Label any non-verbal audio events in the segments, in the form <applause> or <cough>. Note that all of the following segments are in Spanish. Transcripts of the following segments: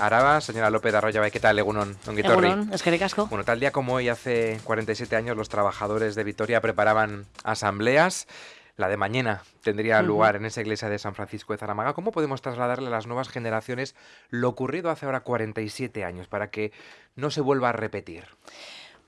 Araba, señora López de Arroyo, ¿qué tal, Egunon? Egunon, es que casco. Bueno, tal día como hoy, hace 47 años, los trabajadores de Vitoria preparaban asambleas. La de mañana tendría lugar en esa iglesia de San Francisco de Zaramaga. ¿Cómo podemos trasladarle a las nuevas generaciones lo ocurrido hace ahora 47 años para que no se vuelva a repetir?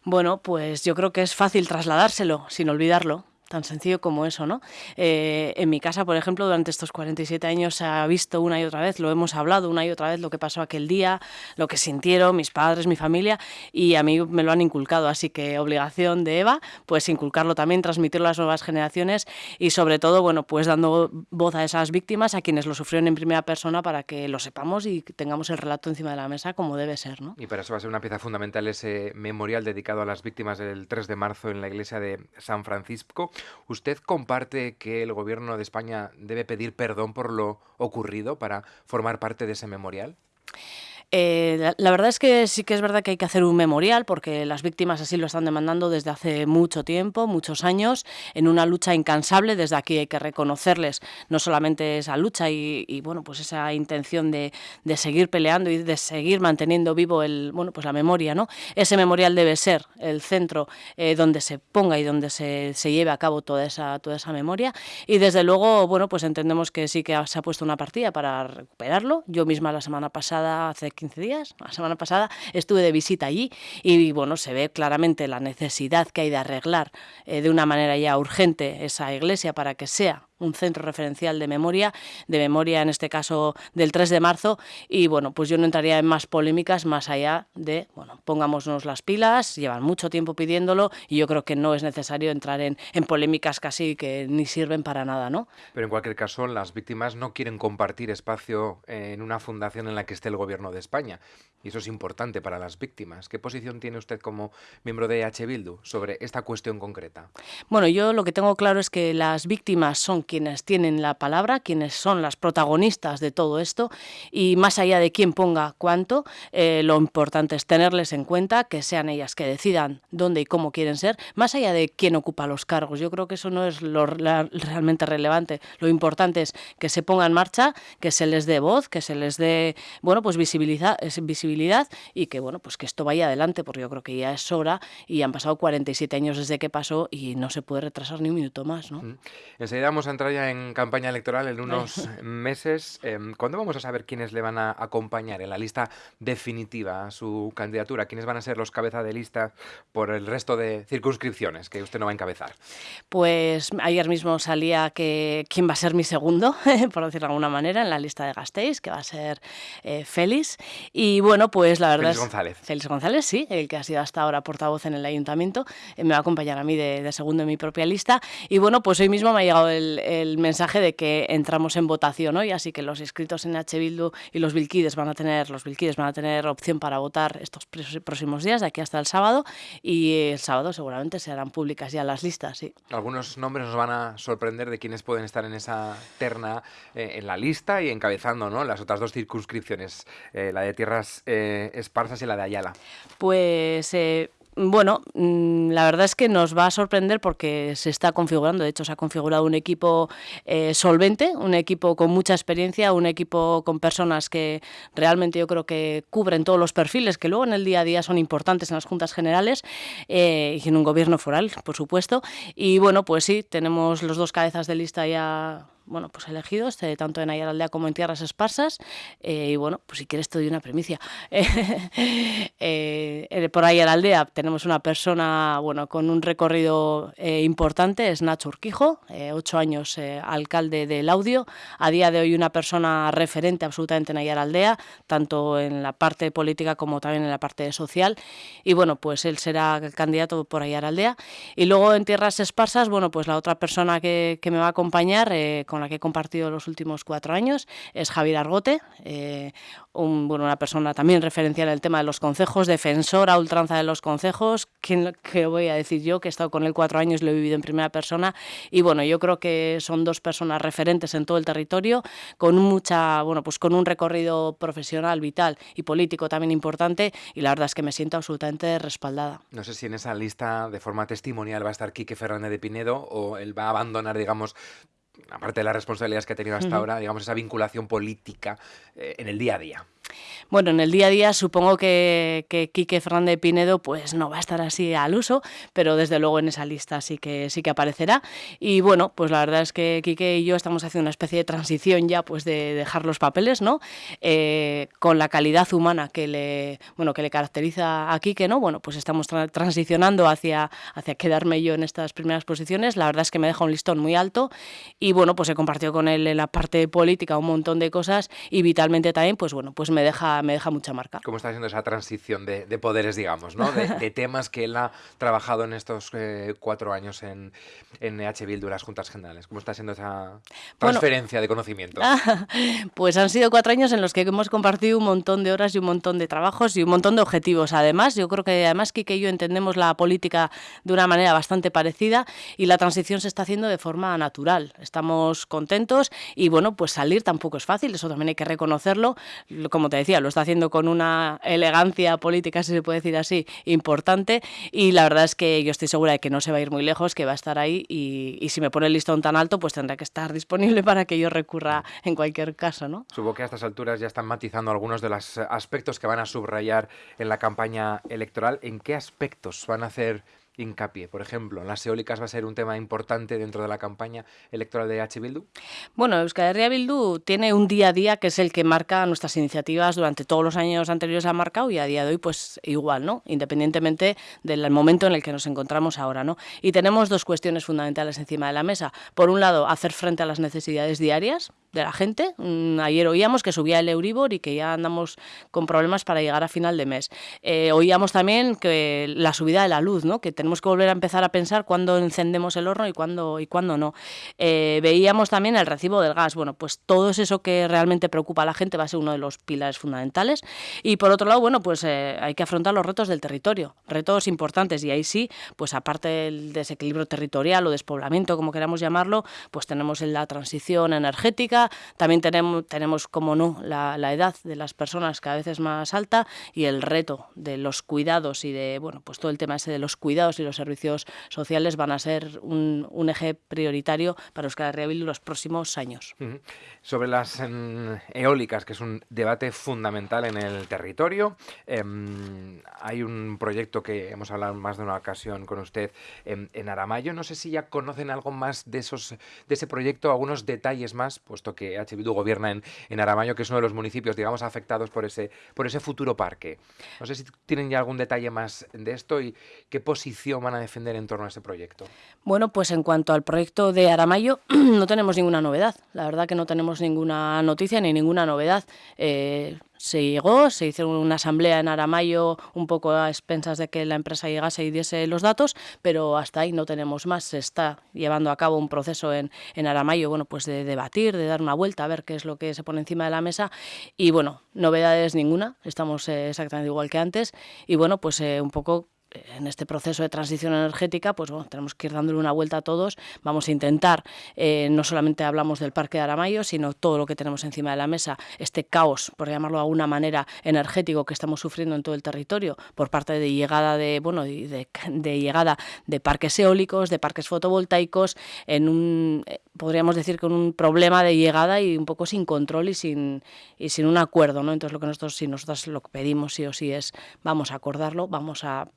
Bueno, pues yo creo que es fácil trasladárselo sin olvidarlo tan sencillo como eso, ¿no? Eh, en mi casa, por ejemplo, durante estos 47 años se ha visto una y otra vez, lo hemos hablado una y otra vez, lo que pasó aquel día, lo que sintieron mis padres, mi familia, y a mí me lo han inculcado, así que obligación de Eva, pues inculcarlo también, transmitirlo a las nuevas generaciones y sobre todo, bueno, pues dando voz a esas víctimas, a quienes lo sufrieron en primera persona para que lo sepamos y tengamos el relato encima de la mesa como debe ser, ¿no? Y para eso va a ser una pieza fundamental ese memorial dedicado a las víctimas del 3 de marzo en la iglesia de San Francisco. ¿Usted comparte que el gobierno de España debe pedir perdón por lo ocurrido para formar parte de ese memorial? Eh, la, verdad es que sí que es verdad que hay que hacer un memorial porque las víctimas así lo están demandando desde hace mucho tiempo, muchos años, en una lucha incansable. Desde aquí hay que reconocerles no solamente esa lucha y, bueno, pues esa intención de, seguir peleando y de seguir manteniendo vivo el, bueno, pues la memoria, ¿no? Ese memorial debe ser el centro eh, donde se ponga y donde se, se, lleve a cabo toda esa, toda esa memoria. Y desde luego, bueno, pues entendemos que sí que se ha puesto una partida para recuperarlo. Yo misma la semana pasada, hace 15 días, la semana pasada, estuve de visita allí y bueno, se ve claramente la necesidad que hay de arreglar eh, de una manera ya urgente esa iglesia para que sea un centro referencial de memoria, de memoria en este caso del 3 de marzo, y bueno, pues yo no entraría en más polémicas más allá de, bueno, pongámonos las pilas, llevan mucho tiempo pidiéndolo y yo creo que no es necesario entrar en, en polémicas casi que ni sirven para nada, ¿no? Pero en cualquier caso, las víctimas no quieren compartir espacio en una fundación en la que esté el gobierno de España, y eso es importante para las víctimas. ¿Qué posición tiene usted como miembro de H. Bildu sobre esta cuestión concreta? Bueno, yo lo que tengo claro es que las víctimas son quienes tienen la palabra, quienes son las protagonistas de todo esto y más allá de quién ponga cuánto, eh, lo importante es tenerles en cuenta, que sean ellas que decidan dónde y cómo quieren ser, más allá de quién ocupa los cargos. Yo creo que eso no es lo realmente relevante. Lo importante es que se ponga en marcha, que se les dé voz, que se les dé, bueno, pues visibilidad, visibilidad y que, bueno, pues que esto vaya adelante, porque yo creo que ya es hora y han pasado 47 años desde que pasó y no se puede retrasar ni un minuto más, ¿no? Mm. Enseguida vamos a entrar ya en campaña electoral en unos meses. Em, ¿Cuándo vamos a saber quiénes le van a acompañar en la lista definitiva a su candidatura? ¿Quiénes van a ser los cabezas de lista por el resto de circunscripciones que usted no va a encabezar? Pues ayer mismo salía que quién va a ser mi segundo, <laughs> por decirlo de alguna manera, en la lista de Gasteiz, que va a ser eh, Félix. Y bueno, pues la verdad Félix González. Félix González, sí, el que ha sido hasta ahora portavoz en el ayuntamiento, eh, me va a acompañar a mí de, de, segundo en mi propia lista. Y bueno, pues hoy mismo me ha llegado el, el mensaje de que entramos en votación hoy, así que los inscritos en H. Bildu y los Vilquides van a tener, los Vilquides van a tener opción para votar estos próximos días, de aquí hasta el sábado, y el sábado seguramente se harán públicas ya las listas, sí. Algunos nombres nos van a sorprender de quienes pueden estar en esa terna eh, en la lista y encabezando ¿no? las otras dos circunscripciones, eh, la de Tierras eh, Esparsas y la de Ayala. Pues bueno, mm, la verdad es que nos va a sorprender porque se está configurando, de hecho se ha configurado un equipo eh, solvente, un equipo con mucha experiencia, un equipo con personas que realmente yo creo que cubren todos los perfiles que luego en el día a día son importantes en las juntas generales eh, y en un gobierno foral, por supuesto. Y bueno, pues sí, tenemos los dos cabezas de lista ya bueno, pues elegidos, este, tanto en Ayala como en Tierras Esparsas. Eh, y bueno, pues si quieres te doy una primicia. <laughs> Eh, eh, por ahí en la aldea tenemos una persona, bueno, con un recorrido importante, es Nacho Urquijo, ocho años alcalde del Audio, a día de hoy una persona referente absolutamente en Ayala Aldea, tanto en la parte política como también en la parte social. Y bueno, pues él será el candidato por Ayala Aldea. Y luego en Tierras Esparsas, bueno, pues la otra persona que me va a acompañar, con la que he compartido los últimos cuatro años, es Javier Argote, eh, bueno, una persona también referencial en el tema de los concejos, defensora ultranza de los concejos, que, voy a decir yo, que he estado con él cuatro años, lo he vivido en primera persona, y bueno, yo creo que son dos personas referentes en todo el territorio, con mucha, bueno, pues con un recorrido profesional, vital y político también importante, y la verdad es que me siento absolutamente respaldada. No sé si en esa lista de forma testimonial va a estar Quique Fernández de Pinedo o él va a abandonar, digamos, aparte de las responsabilidades que ha tenido hasta ahora, digamos, esa vinculación política eh, en el día a día. Bueno, en el día a día supongo que, que Quique Fernández Pinedo pues no va a estar así al uso, pero desde luego en esa lista sí que sí que aparecerá. Y bueno, pues la verdad es que Quique y yo estamos haciendo una especie de transición ya pues de dejar los papeles, ¿no? Eh, con la calidad humana que le bueno que le caracteriza a Quique, ¿no? Bueno, pues estamos transicionando hacia, hacia quedarme yo en estas primeras posiciones. La verdad es que me deja un listón muy alto y bueno, pues he compartido con él en la parte política un montón de cosas y vitalmente también, pues bueno, pues me deja me deja mucha marca. ¿Cómo está haciendo esa transición de, poderes, digamos, ¿no? de, <laughs> temas que él ha trabajado en estos eh, cuatro años en, en EH Bildu, las Juntas Generales? ¿Cómo está haciendo esa transferencia de conocimiento? <laughs> pues han sido cuatro años en los que hemos compartido un montón de horas y un montón de trabajos y un montón de objetivos. Además, yo creo que además Kike y yo entendemos la política de una manera bastante parecida y la transición se está haciendo de forma natural. Estamos contentos y bueno, pues salir tampoco es fácil, eso también hay que reconocerlo. Como te decía, lo está haciendo con una elegancia política, si se puede decir así, importante. Y la verdad es que yo estoy segura de que no se va a ir muy lejos, que va a estar ahí. Y, si me pone el listón tan alto, pues tendrá que estar <laughs> disponible para que yo recurra en cualquier caso. ¿no? Supongo que a estas alturas ya están matizando algunos de los aspectos que van a subrayar en la campaña electoral. ¿En qué aspectos van a hacer hincapié? Por ejemplo, ¿las eólicas va a ser un tema importante dentro de la campaña electoral de H. Bildu? Bueno, Euskal Herria Bildu tiene un día a día que es el que marca nuestras iniciativas durante todos los años anteriores ha marcado y a día de hoy pues igual, ¿no? Independientemente del momento en el que nos encontramos ahora, ¿no? Y tenemos dos cuestiones fundamentales encima de la mesa. Por un lado, hacer frente a las necesidades diarias de la gente. Mm, ayer oíamos que subía el Euribor y que ya andamos con problemas para llegar a final de mes. Eh, oíamos también que la subida de la luz, ¿no? Que tenemos que volver a empezar a pensar cuándo encendemos el horno y cuándo, y cuándo no. Eh, veíamos también el recibo del gas. Bueno, pues todo eso que realmente preocupa a la gente va a ser uno de los pilares fundamentales. Y por otro lado, bueno, pues eh, hay que afrontar los retos del territorio, retos importantes. Y ahí sí, pues aparte del desequilibrio territorial o despoblamiento, como queramos llamarlo, pues tenemos la transición energética, también tenemos, tenemos como no, la, edad de las personas cada vez es más alta y el reto de los cuidados y de, bueno, pues todo el tema ese de los cuidados y los servicios sociales van a ser un, eje prioritario para Euskal Herria los próximos años. Sobre las em, eólicas, que es un debate fundamental en el territorio, em, hay un proyecto que hemos hablado más de una ocasión con usted en, en Aramayo. No sé si ya conocen algo más de, esos, de ese proyecto, algunos detalles más, puesto que H. Bildu gobierna en, en Aramayo, que es uno de los municipios, digamos, afectados por ese, por ese futuro parque. No sé si tienen ya algún detalle más de esto y qué posición van a defender en torno a ese proyecto. Bueno, pues en cuanto al proyecto de Aramayo, <clears throat> no tenemos ninguna novedad. La verdad que no tenemos ninguna noticia ni ninguna novedad. Eh, se llegó, se hizo una asamblea en Aramayo un poco a expensas de que la empresa llegase y diese los datos, pero hasta ahí no tenemos más. Se está llevando a cabo un proceso en, en Aramayo, bueno, pues de debatir, de dar una vuelta, a ver qué es lo que se pone encima de la mesa y bueno, novedades ninguna, estamos eh, exactamente igual que antes y bueno, pues eh, un poco en este proceso de transición energética, pues bueno, tenemos que ir dándole una vuelta a todos. Vamos a intentar, eh, no solamente hablamos del Parque de Aramayo, sino todo lo que tenemos encima de la mesa, este caos, por llamarlo de alguna manera, energético que estamos sufriendo en todo el territorio por parte de llegada de, bueno, de, llegada de parques eólicos, de parques fotovoltaicos, en un, eh, podríamos decir, con un problema de llegada y un poco sin control y sin, y sin un acuerdo, ¿no? Entonces lo que nosotros, si nosotros lo que pedimos sí o sí es, vamos a acordarlo, vamos a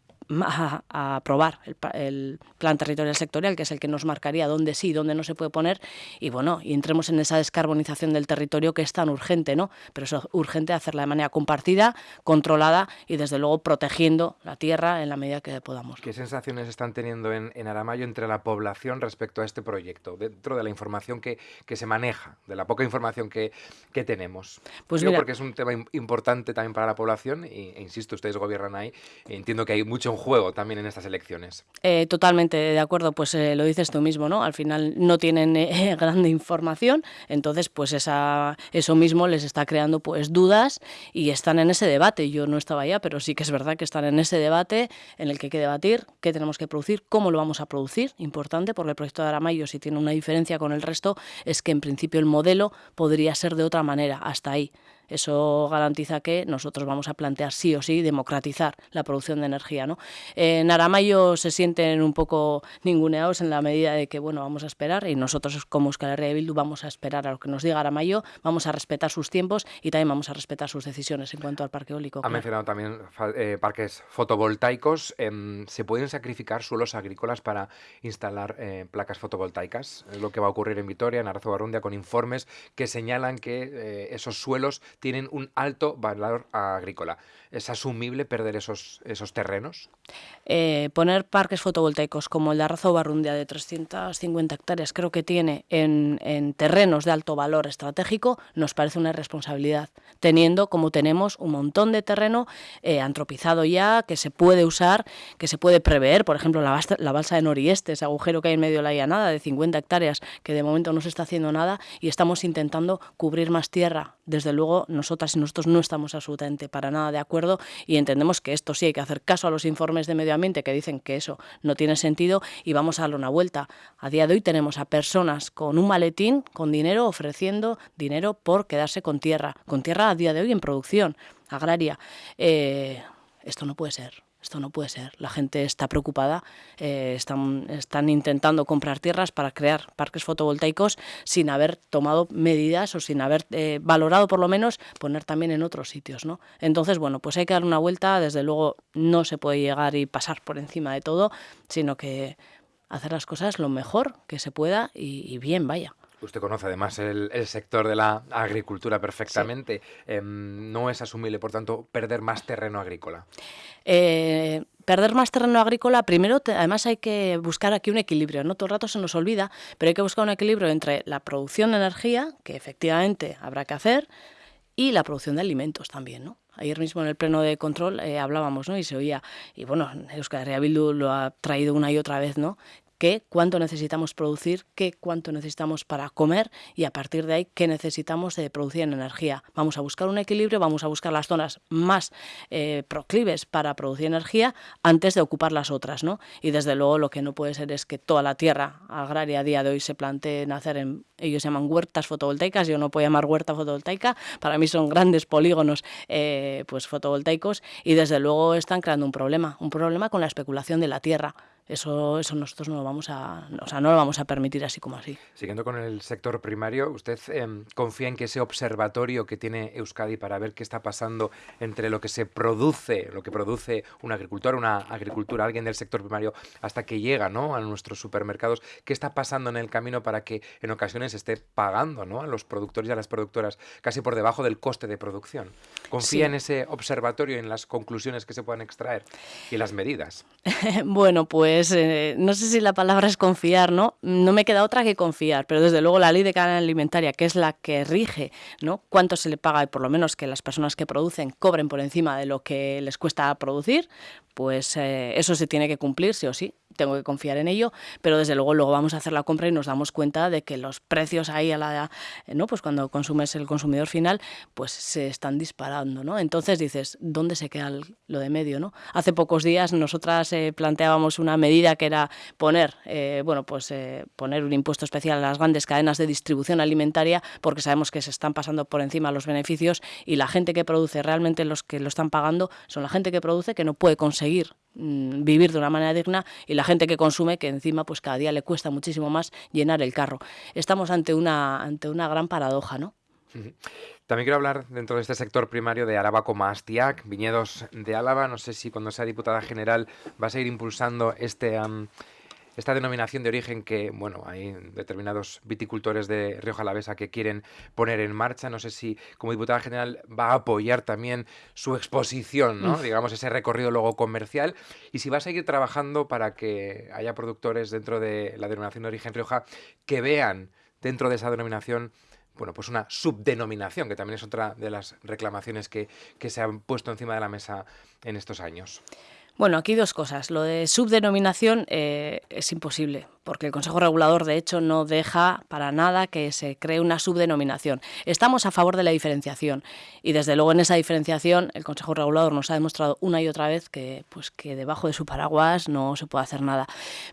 a, aprobar el, plan territorial sectorial, que es el que nos marcaría dónde sí, dónde no se puede poner, y bueno, y entremos en esa descarbonización del territorio que es tan urgente, ¿no? Pero es urgente hacerla de manera compartida, controlada y desde luego protegiendo la tierra en la medida que podamos. ¿Qué sensaciones están teniendo en, en Aramayo entre la población respecto a este proyecto, dentro de la información que, que se maneja, de la poca información que, que tenemos? Pues Digo, porque es un tema importante también para la población, e, e insisto, ustedes gobiernan ahí, entiendo que hay mucho juego también en estas elecciones. Eh, totalmente de acuerdo, pues eh, lo dices tú mismo, ¿no? Al final no tienen eh, <laughs> grande información, entonces pues eso mismo les está creando pues dudas y están en ese debate. Yo no estaba allá, pero sí que es verdad que están en ese debate en el que hay que debatir qué tenemos que producir, cómo lo vamos a producir, importante, porque el proyecto de Aramayo si tiene una diferencia con el resto es que en principio el modelo podría ser de otra manera, hasta ahí. Eso garantiza que nosotros vamos a plantear sí o sí democratizar la producción de energía. ¿no? En Aramayo se sienten un poco ninguneados en la medida de que bueno, vamos a esperar y nosotros como Euskal Herria de Bildu vamos a esperar a lo que nos diga Aramayo, vamos a respetar sus tiempos y también vamos a respetar sus decisiones en cuanto al parque eólico. Ha mencionado también eh, parques fotovoltaicos. Em, ¿Se pueden sacrificar suelos agrícolas para instalar eh, placas fotovoltaicas? Es lo que va a ocurrir en Vitoria, en Arzo Barrundia, con informes que señalan que eh, esos suelos tienen un alto valor agrícola. ¿Es asumible perder esos, esos terrenos? Eh, poner parques fotovoltaicos como el de Arrazo Barrundia de 350 hectáreas, creo que tiene en, en, terrenos de alto valor estratégico, nos parece una irresponsabilidad, teniendo como tenemos un montón de terreno eh, antropizado ya, que se puede usar, que se puede prever, por ejemplo, la, la balsa de Norieste, ese agujero que hay en medio de la llanada de 50 hectáreas, que de momento no se está haciendo nada y estamos intentando cubrir más tierra. Desde luego, nosotras y nosotros no estamos absolutamente para nada de acuerdo y entendemos que esto sí hay que hacer caso a los informes de medio ambiente que dicen que eso no tiene sentido y vamos a darle una vuelta. A día de hoy tenemos a personas con un maletín, con dinero, ofreciendo dinero por quedarse con tierra, con tierra a día de hoy en producción agraria. Eh, esto no puede ser esto no puede ser. La gente está preocupada, eh, están, están, intentando comprar tierras para crear parques fotovoltaicos sin haber tomado medidas o sin haber eh, valorado por lo menos poner también en otros sitios. ¿no? Entonces, bueno, pues hay que dar una vuelta, desde luego no se puede llegar y pasar por encima de todo, sino que hacer las cosas lo mejor que se pueda y, y bien, vaya. Usted conoce además el, el, sector de la agricultura perfectamente. Sí. Eh, ¿No es asumible, por tanto, perder más terreno agrícola? Eh, perder más terreno agrícola, primero, te, además hay que buscar aquí un equilibrio. No todo el rato se nos olvida, pero hay que buscar un equilibrio entre la producción de energía, que efectivamente habrá que hacer, y la producción de alimentos también, ¿no? Ayer mismo en el pleno de control eh, hablábamos, ¿no? Y se oía, y bueno, Euskal Herria Bildu lo ha traído una y otra vez, ¿no? Qué, cuánto necesitamos producir, qué, cuánto necesitamos para comer y a partir de ahí qué necesitamos de producir en energía. Vamos a buscar un equilibrio, vamos a buscar las zonas más eh, proclives para producir energía antes de ocupar las otras, ¿no? Y desde luego lo que no puede ser es que toda la tierra agraria a día de hoy se plantee nacer en, ellos llaman huertas fotovoltaicas, yo no puedo llamar huerta fotovoltaica, para mí son grandes polígonos eh, pues fotovoltaicos y desde luego están creando un problema, un problema con la especulación de la tierra. Eso, eso nosotros no lo vamos a, o sea, no lo vamos a permitir así como así. Siguiendo con el sector primario, ¿usted eh, confía en que ese observatorio que tiene Euskadi para ver qué está pasando entre lo que se produce, lo que produce un agricultor, una agricultura, alguien del sector primario, hasta que llega ¿no? a nuestros supermercados, qué está pasando en el camino para que en ocasiones esté pagando ¿no? a los productores y a las productoras casi por debajo del coste de producción? ¿Confía sí. en ese observatorio, en las conclusiones que se puedan extraer y las medidas? <laughs> bueno, pues eh, no sé si la palabra es confiar, ¿no? No me queda otra que confiar, pero desde luego la ley de cadena alimentaria, que es la que rige, ¿no? Cuánto se le paga y por lo menos que las personas que producen cobren por encima de lo que les cuesta producir, pues eh, eso se tiene que cumplir, sí o sí tengo que confiar en ello, pero desde luego luego vamos a hacer la compra y nos damos cuenta de que los precios ahí a la no pues cuando consumes el consumidor final pues se están disparando, ¿no? Entonces dices, ¿dónde se queda lo de medio, no? Hace pocos días nosotras eh, planteábamos una medida que era poner eh, bueno, pues eh, poner un impuesto especial a las grandes cadenas de distribución alimentaria porque sabemos que se están pasando por encima los beneficios y la gente que produce realmente los que lo están pagando son la gente que produce que no puede conseguir mm, vivir de una manera digna y la gente que consume que encima pues cada día le cuesta muchísimo más llenar el carro. Estamos ante una, ante una gran paradoja, ¿no? También quiero hablar dentro de este sector primario de Araba como Astiac, viñedos de Álava. No sé si cuando sea diputada general va a seguir impulsando este, esta denominación de origen que, bueno, hay determinados viticultores de Rioja Alavesa que quieren poner en marcha. No sé si como diputada general va a apoyar también su exposición, ¿no? digamos, ese recorrido luego comercial. Y si va a seguir trabajando para que haya productores dentro de la denominación de origen Rioja que vean dentro de esa denominación bueno, pues una subdenominación, que también es otra de las reclamaciones que, que se han puesto encima de la mesa en estos años. Bueno, aquí dos cosas. Lo de subdenominación eh, es imposible, porque el Consejo Regulador, de hecho, no deja para nada que se cree una subdenominación. Estamos a favor de la diferenciación y, desde luego, en esa diferenciación el Consejo Regulador nos ha demostrado una y otra vez que, pues, que debajo de su paraguas no se puede hacer nada.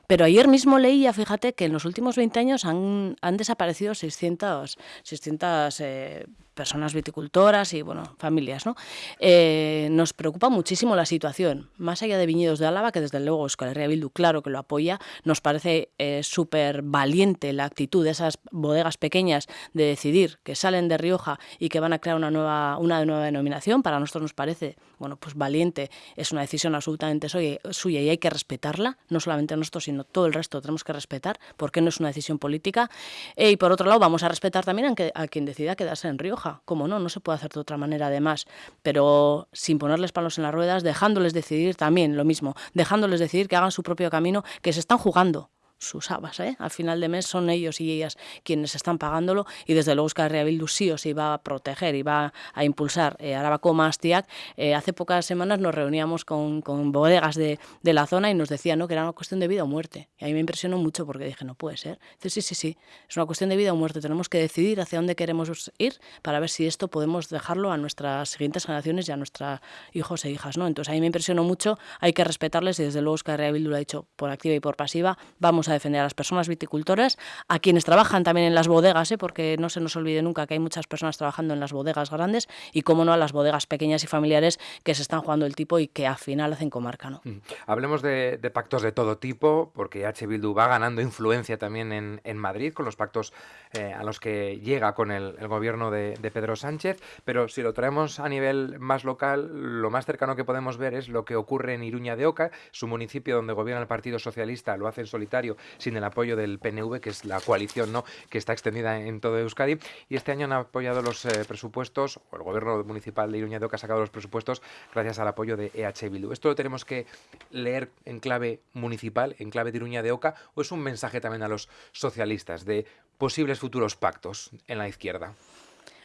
Pero ayer mismo leía, fíjate, que en los últimos 20 años han, han desaparecido 600, 600 eh, personas viticultoras y bueno, familias. ¿no? Eh, nos preocupa muchísimo la situación. Más allá de Viñedos de Álava, que desde luego Euskal Bildu claro que lo apoya, nos parece eh, súper valiente la actitud de esas bodegas pequeñas de decidir que salen de Rioja y que van a crear una nueva, una nueva denominación. Para nosotros nos parece bueno, pues valiente, es una decisión absolutamente suya y hay que respetarla, no solamente nosotros, sino todo el resto tenemos que respetar, porque no es una decisión política. Eh, y por otro lado, vamos a respetar también a, a quien decida quedarse en Rioja como no, no se puede hacer de otra manera además, pero sin ponerles palos en las ruedas, dejándoles decidir también lo mismo, dejándoles decidir que hagan su propio camino, que se están jugando sus habas. ¿eh? Al final de mes son ellos y ellas quienes están pagándolo y desde luego Euskal Herria Bildu sí o sí va a proteger y va a impulsar eh, Arabako Mastiac. Eh, hace pocas semanas nos reuníamos con, con bodegas de, de, la zona y nos decían ¿no? que era una cuestión de vida o muerte. Y a mí me impresionó mucho porque dije, no puede ser. Dice, sí, sí, sí, es una cuestión de vida o muerte. Tenemos que decidir hacia dónde queremos ir para ver si esto podemos dejarlo a nuestras siguientes generaciones y a nuestros hijos e hijas. ¿no? Entonces a mí me impresionó mucho, hay que respetarles y desde luego Euskal Herria Bildu lo ha dicho por activa y por pasiva. Vamos a defender a las personas viticultoras, a quienes trabajan también en las bodegas, ¿eh? porque no se nos olvide nunca que hay muchas personas trabajando en las bodegas grandes y, como no, a las bodegas pequeñas y familiares que se están jugando el tipo y que al final hacen comarca. ¿no? Mm. Hablemos de, pactos de todo tipo, porque H. Bildu va ganando influencia también en, Madrid con los pactos eh, a los que llega con el, el gobierno de, de Pedro Sánchez, pero si lo traemos a nivel más local, lo más cercano que podemos ver es lo que ocurre en Iruña de Oca, su municipio donde gobierna el Partido Socialista, lo hace en solitario sin el apoyo del PNV, que es la coalición ¿no? que está extendida en todo Euskadi. Y este año han apoyado los eh, presupuestos, o el gobierno municipal de Iruña Oca ha sacado los presupuestos gracias al apoyo de EH Bildu. ¿Esto lo tenemos que leer en clave municipal, en clave de Iruña de Oca, o es un mensaje también a los socialistas de posibles futuros pactos en la izquierda?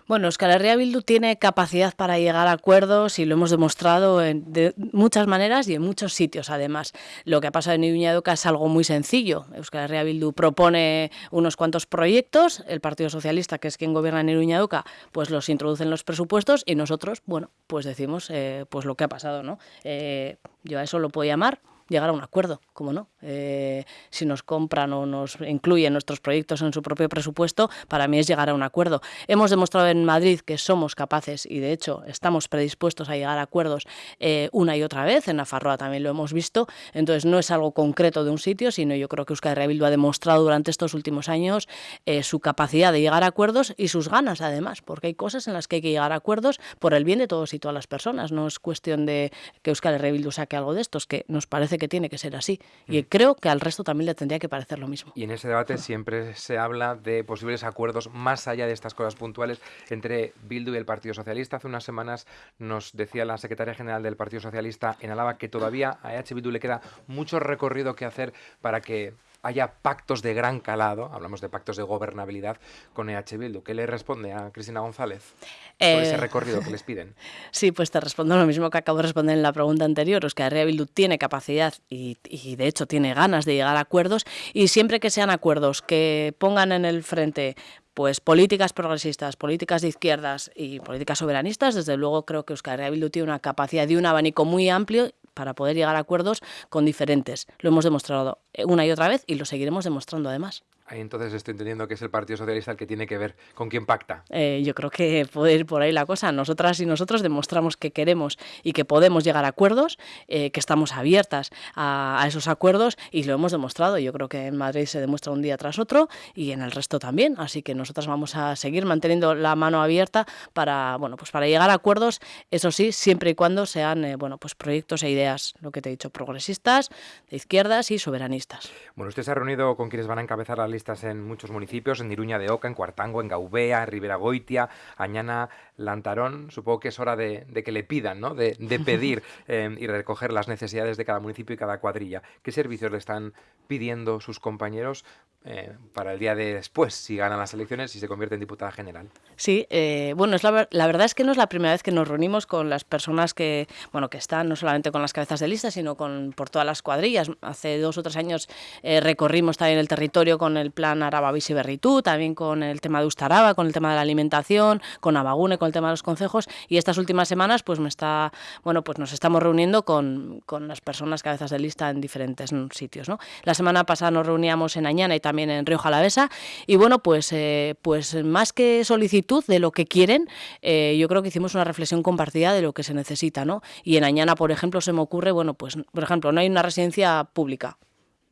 Bueno, Euskal Herria Bildu tiene capacidad para llegar a acuerdos y lo hemos demostrado en, de muchas maneras y en muchos sitios, además. Lo que ha pasado en Iruña de Oca es algo muy sencillo. Euskal Herria Bildu propone unos cuantos proyectos, el Partido Socialista, que es quien gobierna en Iruña de Oca, pues los introduce en los presupuestos y nosotros, bueno, pues decimos eh, pues lo que ha pasado, ¿no? Eh, yo a eso lo puedo llamar llegar a un acuerdo, como no. Eh, si nos compran o nos incluyen nuestros proyectos en su propio presupuesto, para mí es llegar a un acuerdo. Hemos demostrado en Madrid que somos capaces y de hecho estamos predispuestos a llegar a acuerdos eh, una y otra vez. En Nafarroa también lo hemos visto. Entonces no es algo concreto de un sitio, sino yo creo que Euskal Herria ha demostrado durante estos últimos años eh, su capacidad de llegar a acuerdos y sus ganas además, porque hay cosas en las que hay que llegar a acuerdos por el bien de todos y todas las personas. No es cuestión de que Euskal Herria saque algo de estos, que nos parece que tiene que ser así. Y mm. creo que al resto también le tendría que parecer lo mismo. Y en ese debate siempre se habla de posibles acuerdos más allá de estas cosas puntuales entre Bildu y el Partido Socialista. Hace unas semanas nos decía la secretaria general del Partido Socialista en Álava que todavía a EH Bildu le queda mucho recorrido que hacer para que haya pactos de gran calado, hablamos de pactos de gobernabilidad con EH Bildu. ¿Qué le responde a Cristina González eh... por ese recorrido que <laughs> les piden? Sí, pues te respondo lo mismo que acabo de responder en la pregunta anterior. Es que EH Bildu tiene capacidad y, y, de hecho tiene ganas de llegar a acuerdos y siempre que sean acuerdos que pongan en el frente pues políticas progresistas, políticas de izquierdas y políticas soberanistas, desde luego creo que Euskal Herria Bildu tiene una capacidad de un abanico muy amplio para poder llegar a acuerdos con diferentes. Lo hemos demostrado una y otra vez y lo seguiremos demostrando además. Ahí entonces estoy entendiendo que es el Partido Socialista el que tiene que ver con quién pacta. Eh, yo creo que puede ir por ahí la cosa. Nosotras y nosotros demostramos que queremos y que podemos llegar a acuerdos, eh, que estamos abiertas a, a, esos acuerdos y lo hemos demostrado. Yo creo que en Madrid se demuestra un día tras otro y en el resto también. Así que nosotras vamos a seguir manteniendo la mano abierta para, bueno, pues para llegar a acuerdos, eso sí, siempre y cuando sean eh, bueno, pues proyectos e ideas, lo que te he dicho, progresistas, de izquierdas y soberanistas. Bueno, usted se ha reunido con quienes van a encabezar la lista especialistas en muchos municipios, en Iruña de Oca, en Cuartango, en Gaubea, en Ribera Goitia, Añana, Lantarón. Supongo que es hora de, que le pidan, ¿no? de, <laughs> pedir eh, y recoger las necesidades de cada municipio y cada cuadrilla. ¿Qué servicios le están pidiendo sus compañeros eh, para el día de después, si ganan las elecciones y se convierte en diputada general. Sí, eh, bueno, es la, verdad es que no es la primera vez que nos reunimos con las personas que, bueno, que están no solamente con las cabezas de lista, sino con por todas las cuadrillas. Hace dos o tres años eh, recorrimos también el territorio con el plan Araba Berritú, también con el tema de Ustaraba, con el tema de la alimentación, con Abagune, con el tema de los concejos, y estas últimas semanas, pues me está, bueno, pues nos estamos reuniendo con, con las personas cabezas de lista en diferentes sitios, ¿no? La semana pasada nos reuníamos en Añana y también en Río Jalavesa. Y bueno, pues, eh, pues más que solicitud de lo que quieren, eh, yo creo que hicimos una reflexión compartida de lo que se necesita, ¿no? Y en Añana, por ejemplo, se me ocurre, bueno, pues, por ejemplo, no hay una residencia pública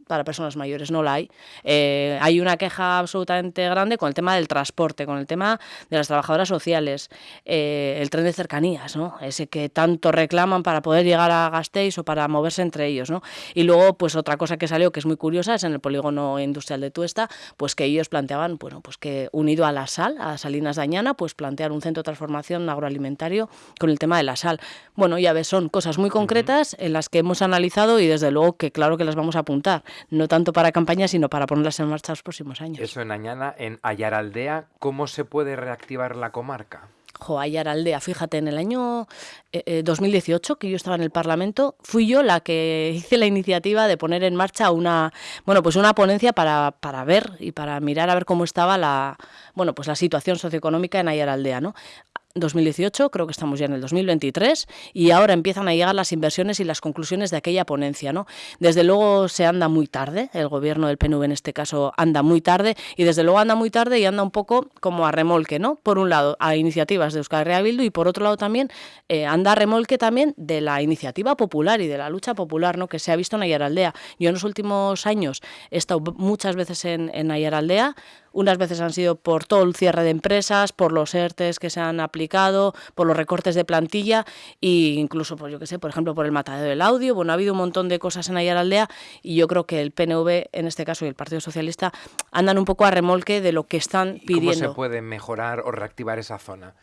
para personas mayores, no la hay. Eh, hay una queja absolutamente grande con el tema del transporte, con el tema de las trabajadoras sociales, eh, el tren de cercanías, ¿no? ese que tanto reclaman para poder llegar a Gasteiz o para moverse entre ellos. ¿no? Y luego, pues otra cosa que salió que es muy curiosa es en el polígono industrial de Tuesta, pues que ellos planteaban, bueno, pues que unido a la sal, a Salinas Dañana, pues plantear un centro de transformación agroalimentario con el tema de la sal. Bueno, ya ves, son cosas muy concretas en las que hemos analizado y desde luego que claro que las vamos a apuntar no tanto para campaña, sino para ponerlas en marcha los próximos años. Eso en Añana, en Ayaraldea, ¿cómo se puede reactivar la comarca? Jo, Ayaraldea, fíjate, en el año 2018, eh, eh, que yo estaba en el Parlamento, fui yo la que hice la iniciativa de poner en marcha una, bueno, pues una ponencia para, para ver y para mirar a ver cómo estaba la, bueno, pues la situación socioeconómica en Ayaraldea, ¿no? 2018, creo que estamos ya en el 2023, y ahora empiezan a llegar las inversiones y las conclusiones de aquella ponencia. ¿no? Desde luego se anda muy tarde, el gobierno del PNV en este caso anda muy tarde, y desde luego anda muy tarde y anda un poco como a remolque, ¿no? Por un lado, a iniciativas de Euskal Herria y por otro lado también eh, anda a remolque también de la iniciativa popular y de la lucha popular, ¿no? Que se ha visto en Ayaraldea. Yo en los últimos años he estado muchas veces en, en Ayaraldea, unas veces han sido por todo el cierre de empresas, por los ERTES que se han aplicado, por los recortes de plantilla e incluso, pues yo que sé, por ejemplo, por el matadero del audio. Bueno, ha habido un montón de cosas en Aldea y yo creo que el PNV, en este caso, y el Partido Socialista, andan un poco a remolque de lo que están pidiendo. ¿Cómo se puede mejorar o reactivar esa zona?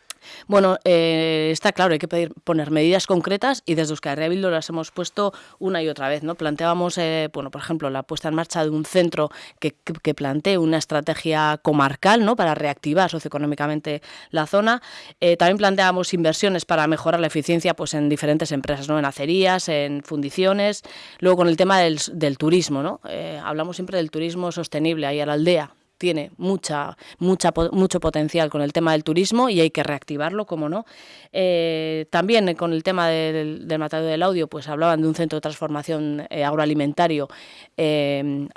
Bueno, eh, está claro, hay que pedir, poner medidas concretas y desde Euskal Herria las hemos puesto una y otra vez. ¿no? Planteábamos, eh, bueno, por ejemplo, la puesta en marcha de un centro que, que, plantee una estrategia comarcal ¿no? para reactivar socioeconómicamente la zona. Eh, también planteábamos inversiones para mejorar la eficiencia pues, en diferentes empresas, ¿no? en acerías, en fundiciones. Luego con el tema del, del turismo, ¿no? hablamos siempre del turismo sostenible ahí a la aldea tiene mucha, mucha, mucho potencial con el tema del turismo y hay que reactivarlo, como no. Eh, también con el tema del, del, matadero del audio, pues hablaban de un centro de transformación eh, agroalimentario, eh,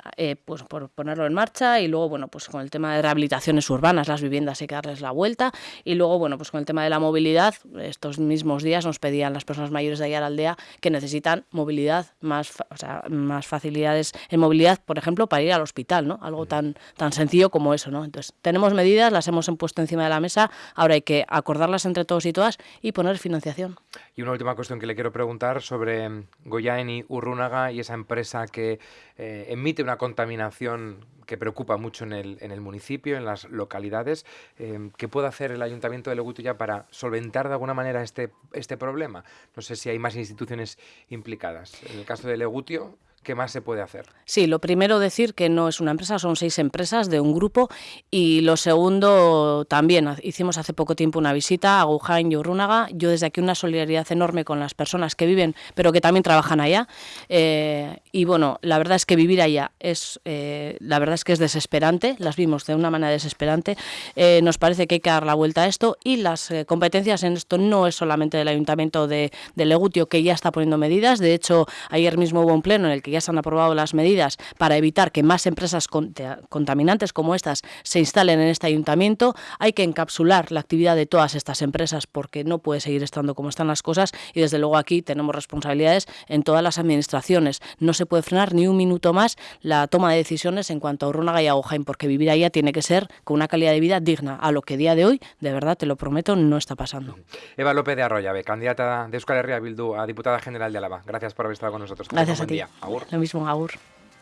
pues por ponerlo en marcha y luego, bueno, pues con el tema de rehabilitaciones urbanas, las viviendas hay que darles la vuelta y luego, bueno, pues con el tema de la movilidad, estos mismos días nos pedían las personas mayores de allá a la aldea que necesitan movilidad, más, o sea, más facilidades en movilidad, por ejemplo, para ir al hospital, ¿no? Algo tan, tan sencillo como eso, ¿no? Entonces, tenemos medidas, las hemos puesto encima de la mesa, ahora hay que acordarlas entre todos y todas y poner financiación. Y una última cuestión que le quiero preguntar sobre mm, Goyaeni Urrunaga y esa empresa que eh, emite una contaminación que preocupa mucho en el, en el municipio, en las localidades. Eh, ¿Qué puede hacer el Ayuntamiento de Leguto ya para solventar de alguna manera este, este problema? No sé si hay más instituciones implicadas. En el caso de Legutio, ¿Qué más se puede hacer? Sí, lo primero decir que no es una empresa, son seis empresas de un grupo y lo segundo también hicimos hace poco tiempo una visita a Gujain y Urrunaga. Yo desde aquí una solidaridad enorme con las personas que viven pero que también trabajan allá eh, y bueno, la verdad es que vivir allá es eh, la verdad es que es desesperante, las vimos de una manera desesperante. Eh, nos parece que hay que dar la vuelta a esto y las competencias en esto no es solamente del Ayuntamiento de, de Legutio que ya está poniendo medidas, de hecho ayer mismo hubo un pleno en el que ya se han aprobado las medidas para evitar que más empresas contaminantes como estas se instalen en este ayuntamiento. Hay que encapsular la actividad de todas estas empresas porque no puede seguir estando como están las cosas y desde luego aquí tenemos responsabilidades en todas las administraciones. No se puede frenar ni un minuto más la toma de decisiones en cuanto a Urrunaga y a porque vivir allá tiene que ser con una calidad de vida digna, a lo que día de hoy, de verdad, te lo prometo, no está pasando. Eva López de Arroyave, candidata de Euskal Herria Bildu a diputada general de Álava. Gracias por haber estado con nosotros. Gracias a ti. Lo mismo, Agur.